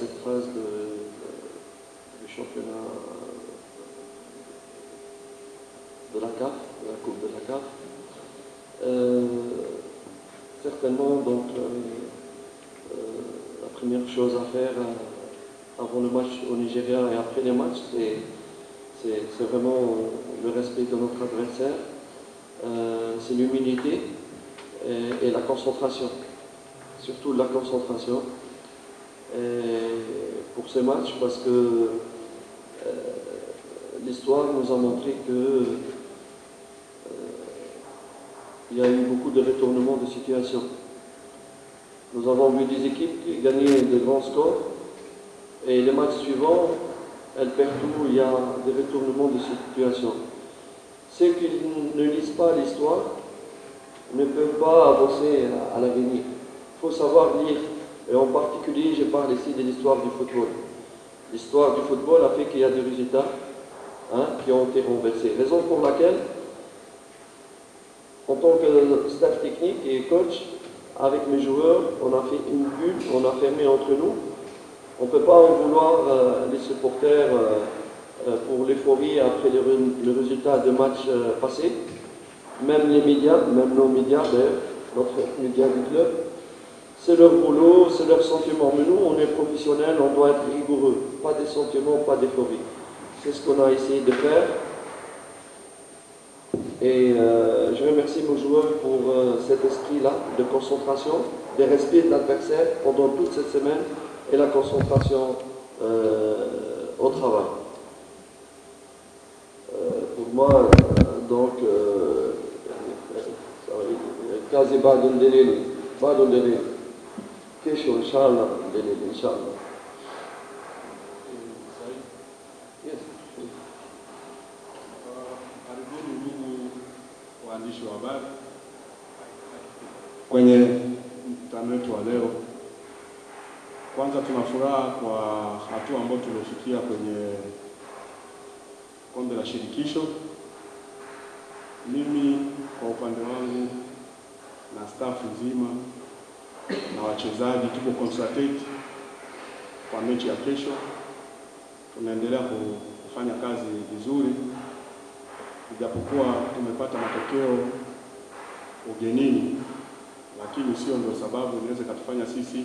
cette phase du championnat de la CAF, de la Coupe de la CAF. Euh, certainement, donc, euh, euh, la première chose à faire avant le match au Nigeria et après les matchs, c'est vraiment le respect de notre adversaire, c'est l'humilité et la concentration, surtout la concentration. Et pour ces matchs, parce que euh, l'histoire nous a montré que euh, il y a eu beaucoup de retournements de situation. Nous avons vu des équipes qui gagnaient de grands scores et les matchs suivants, elles perdent tout, il y a des retournements de situation. Ceux qui ne lisent pas l'histoire ne peuvent pas avancer à l'avenir. Il faut savoir lire. Et en particulier, je parle ici de l'histoire du football. L'histoire du football a fait qu'il y a des résultats hein, qui ont été renversés. Raison pour laquelle, en tant que staff technique et coach, avec mes joueurs, on a fait une bulle, on a fermé entre nous. On ne peut pas en vouloir euh, les supporters euh, euh, pour l'euphorie après le, résultat de matchs passés. Même les médias, même nos médias d'ailleurs, notre média du club, c'est leur boulot, c'est leur sentiment. Mais nous, on est professionnels, on doit être rigoureux. Pas des sentiments, pas d'euphorie. C'est ce qu'on a essayé de faire. Et euh, je remercie nos joueurs pour euh, cet esprit-là de concentration, de respect de l'adversaire pendant toute cette semaine et la concentration euh, au travail. Pour moi, donc, quasi badun delil, badun delil. Kesho, inshallah, mbele inshallah. Waandishi wa habari kwenye mkutano wetu wa leo. Kwanza tuna furaha kwa hatua ambayo tumefikia kwenye kombe la shirikisho. Mimi kwa upande wangu na staff nzima na wachezaji tuko concentrate kwa mechi ya kesho. Tunaendelea kufanya kazi vizuri ijapokuwa tumepata matokeo ugenini, lakini sio ndio sababu inaweza ikatufanya sisi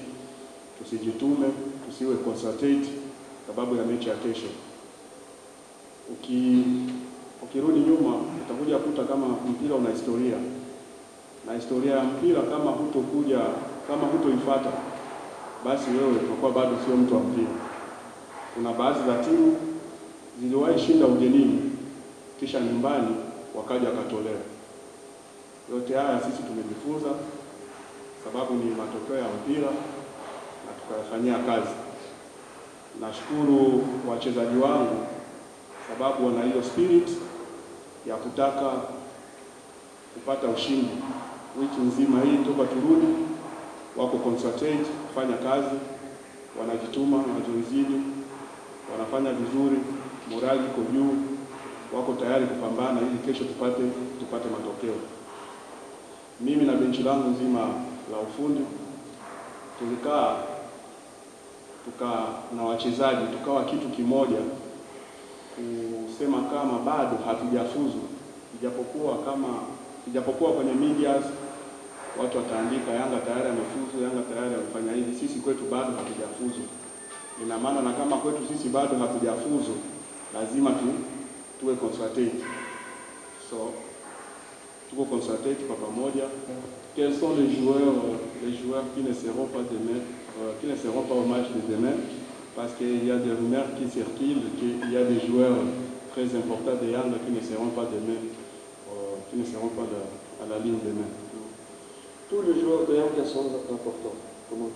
tusijitume, tusiwe concentrate sababu ya mechi ya kesho. Uki, ukirudi nyuma utakuja kuta kama mpira una historia, na historia ya mpira kama hutokuja kama hutoifuata, basi wewe utakuwa bado sio mtu wa mpira. Kuna baadhi za timu ziliwahi shinda ugenini kisha nyumbani wakaja wakatolewa. Yote haya sisi tumejifunza, sababu ni matokeo ya mpira na tukayafanyia kazi. Nashukuru wachezaji wangu sababu wana hiyo spirit ya kutaka kupata ushindi. Wiki nzima hii toka turudi, wako concentrate kufanya kazi, wanajituma mazoezini, wanafanya vizuri, morali iko juu, wako tayari kupambana ili kesho tupate tupate matokeo. Mimi na benchi langu nzima la ufundi tulikaa tuka na wachezaji tukawa kitu kimoja kusema kama bado hatujafuzu, ijapokuwa kama ijapokuwa kwenye medias watu wataandika Yanga tayari amefuzu, Yanga tayari amefanya hivi, sisi kwetu bado hatujafuzu. Ina maana na kama kwetu sisi bado hatujafuzu, lazima tu tuwe consultate. So tuko consultate kwa pamoja. Quels sont les joueurs les joueurs qui ne seront pas demain, euh, qui ne seront pas au match de demain? Parce qu'il y a des rumeurs qui circulent qu'il y a des joueurs très importants de Yanga qui ne seront pas demain, euh, qui ne seront pas de- à la ligne demain. Tous les joueurs de Yanga sont importants. Comment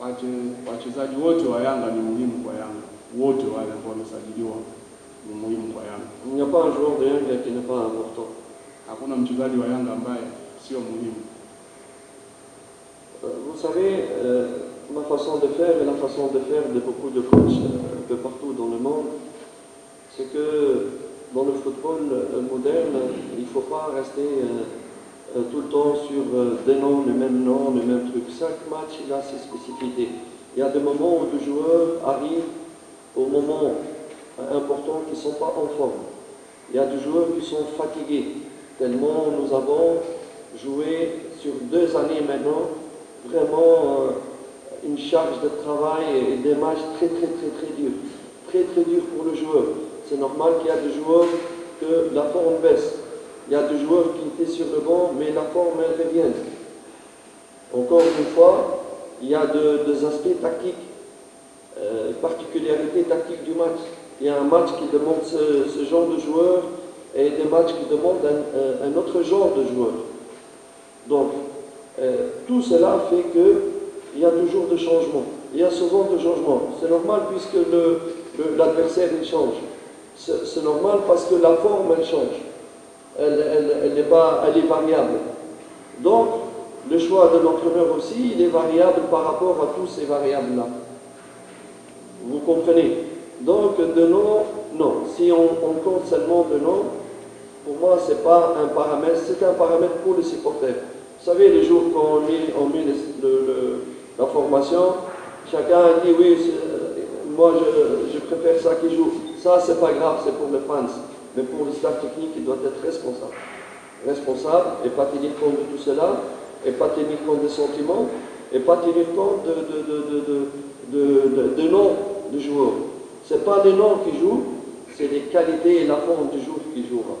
Wachezaji wote wa Yanga ni muhimu kwa Yanga, wote wale ambao wamesajiliwa ni muhimu kwa Yanga. Il n'y a pas un joueur de Yanga qui n'est pas important. Hakuna mchezaji wa Yanga ambaye sio muhimu. Euh, Vous savez, euh, ma façon de faire et la façon de faire de beaucoup de coachs euh, un peu partout dans le monde, c'est que dans le football moderne, il ne faut pas rester tout le temps sur des noms, les mêmes noms, les mêmes trucs. Chaque match, il a ses spécificités. Il y a des moments où les joueurs arrivent au moment important qui ne sont pas en forme. Il y a des joueurs qui sont fatigués, tellement nous avons joué sur deux années maintenant, vraiment une charge de travail et des matchs très très très très durs. Très très durs pour le joueur. C'est normal qu'il y a des joueurs que la forme baisse. Il y a des joueurs qui étaient sur le banc, mais la forme elle revient. Encore une fois, il y a des aspects tactiques, euh, particularités tactiques du match. Il y a un match qui demande ce, genre de joueurs et des matchs qui demandent un, autre genre de joueurs. Donc, euh, tout cela fait qu'il y a toujours des changements. Il y a souvent des changements. C'est normal puisque l'adversaire change. C'est normal parce que la forme elle change. Elle, est pas, elle est variable. Donc, le choix de l'entraîneur aussi, il est variable par rapport à tous ces variables-là. Vous comprenez? Donc, de nom, non. Si on, compte seulement de nom, pour moi, ce n'est pas un paramètre, c'est un paramètre pour les supporters. Vous savez, les jours qu'on met, on met la formation, chacun dit oui, moi je, je, préfère ça qui joue. Ça, c'est pas grave, c'est pour les fans. Mais pour le staff technique, il doit être responsable. Responsable et pas tenir compte de tout cela et pas tenir compte des sentiments, et pas tenir compte de, de, de, noms de joueurs. Ce pas les noms qui jouent, c'est les qualités et la forme du joueur qui jouera.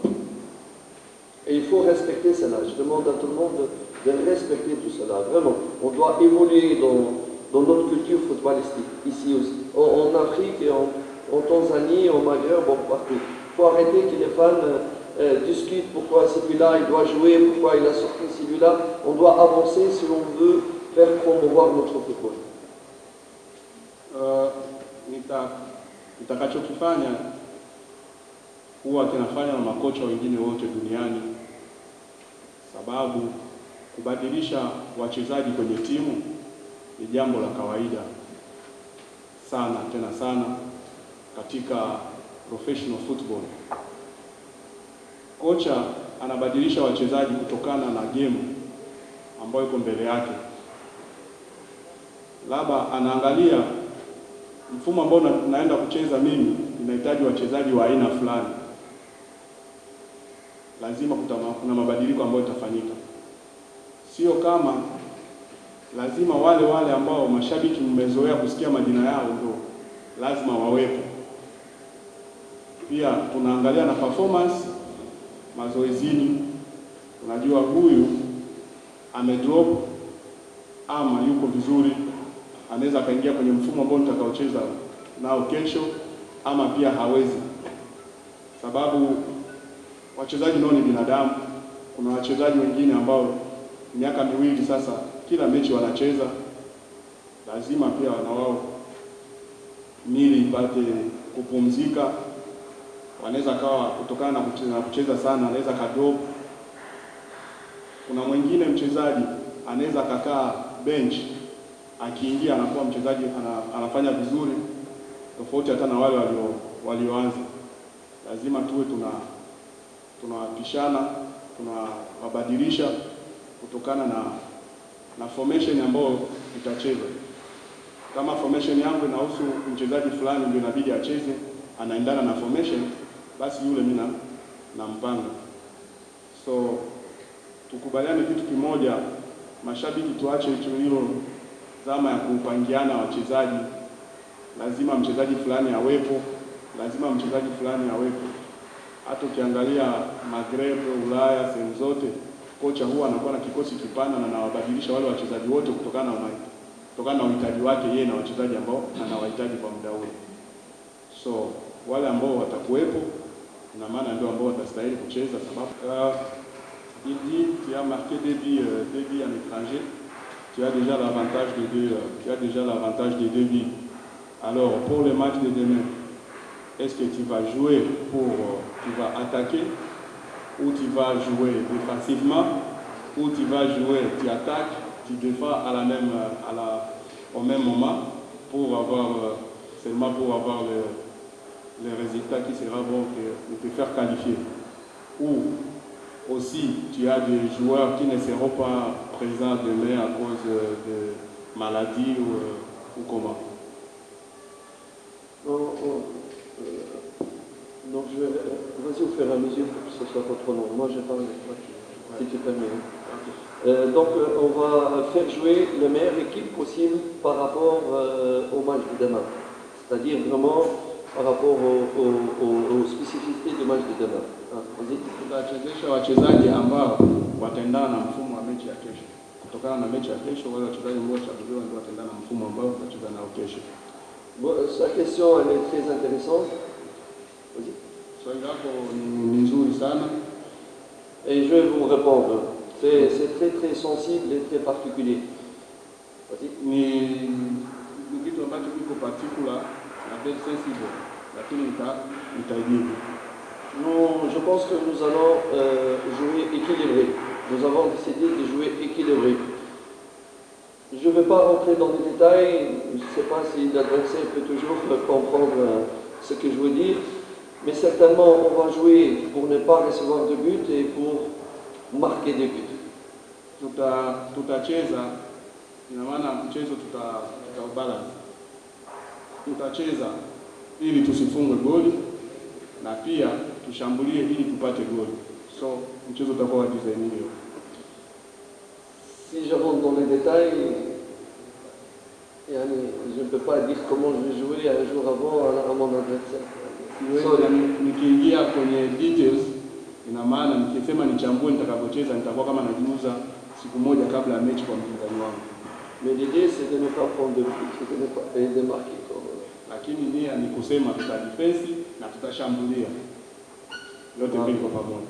Et il faut respecter cela. Je demande à tout le monde de, respecter tout cela. Vraiment, on doit évoluer dans, dans notre culture footballistique, ici aussi. En, Afrique, en, en, Tanzanie, au Maghreb, bon, partout. Il faut arrêter que les fans euh, discute pourquoi celui-là il doit jouer, pourquoi il a sorti celui-là. On doit avancer si on veut faire promouvoir notre football. Uh, duniani, sababu kubadilisha timu la kawaida sana sana katika professional football. Kocha anabadilisha wachezaji kutokana na game ambayo iko mbele yake, labda anaangalia mfumo ambao na, naenda kucheza mimi inahitaji wachezaji wa aina fulani, lazima kutama, kuna mabadiliko ambayo itafanyika, sio kama lazima wale wale ambao mashabiki mmezoea kusikia majina yao ndio lazima wawepo. Pia tunaangalia na performance mazoezini, unajua huyu amedrop ama yuko vizuri, anaweza akaingia kwenye mfumo ambao nitakaocheza nao kesho, ama pia hawezi, sababu wachezaji nao ni binadamu. Kuna wachezaji wengine ambao miaka miwili sasa kila mechi wanacheza, lazima pia na wao mili ipate kupumzika wanaweza kawa kutokana na kucheza, kucheza sana anaweza kadrop. Kuna mwingine mchezaji anaweza akakaa bench, akiingia anakuwa mchezaji ana, anafanya vizuri tofauti hata na wale walio walioanza. Lazima tuwe tuna tunawapishana tunawabadilisha kutokana na na formation ambayo itacheza. Kama formation yangu inahusu mchezaji fulani ndio inabidi acheze, anaendana na formation basi yule mimi nampanga. So tukubaliane kitu kimoja, mashabiki, tuache hicho hilo zama ya kupangiana wachezaji, lazima mchezaji fulani awepo, lazima mchezaji fulani awepo. Hata ukiangalia Maghreb, Ulaya, sehemu zote, kocha huwa anakuwa na kikosi kipana na anawabadilisha wale wachezaji wote kutokana na kutokana na uhitaji wake yeye na wachezaji ambao anawahitaji kwa muda ule. So wale ambao watakuwepo uh, il dit tu as marqué des buts euh, deux buts en étranger. Tu as déjà l'avantage de deux euh, tu as déjà l'avantage de deux buts. Alors pour le match de demain est-ce que tu vas jouer pour euh, tu vas attaquer ou tu vas jouer défensivement ou tu vas jouer tu attaques tu défends à la même à la au même moment pour avoir seulement pour avoir le le résultat qui sera bon de te faire qualifier. Ou aussi, tu as des joueurs qui ne seront pas présents demain à cause de maladies ou, euh, ou comment non, euh, donc je vais, vas-y au fur et à mesure pour que ce soit pas trop long. Moi, j'ai pas si tu permets. Euh, donc, euh, on va faire jouer la meilleure équipe possible par rapport euh, au match de demain. C'est-à-dire vraiment par rapport aux, aux, aux, aux spécificités du match de demain. Ah, tutachezesha wachezaji ambao wataendana na mfumo wa mechi ya kesho. Kutokana na mechi ya kesho, wale wachezaji ambao wachaguliwa ndio wataendana na mfumo ambao tutacheza nao kesho. Bon, sa question, elle est très intéressante. Vas-y. Swali lako ni, ni nzuri sana Et je vais vous répondre. C'est très très sensible et très particulier. Ni kitu ambacho kiko particular na very sensible, lakini. Nous, je pense que nous allons euh, jouer équilibré. Nous avons décidé de jouer équilibré. Je ne vais pas rentrer dans les détails. Je ne sais pas si l'adversaire peut toujours comprendre euh, ce que je veux dire. Mais certainement, on va jouer pour ne pas recevoir de but et pour marquer des buts. Ina maana mchezo tuta tutaubalance. Tutacheza ili tusifungwe goli na pia tushambulie ili tupate goli. So mchezo utakuwa wa design hiyo. Si je rentre dans les détails, yani, je ne peux pas dire comment je vais jouer un jour avant à, mon adversaire. Nikiingia kwenye details, ina maana nikisema nichambue nitakavyocheza nitakuwa kama najiuza siku moja kabla ya mechi kwa mpinzani wangu, Mais l'idée, c'est de ne pas prendre de but, c'est de ne pas et de marquer. Lakini nia ni kusema tuta defense na tutashambulia yote mbili kwa pamoja.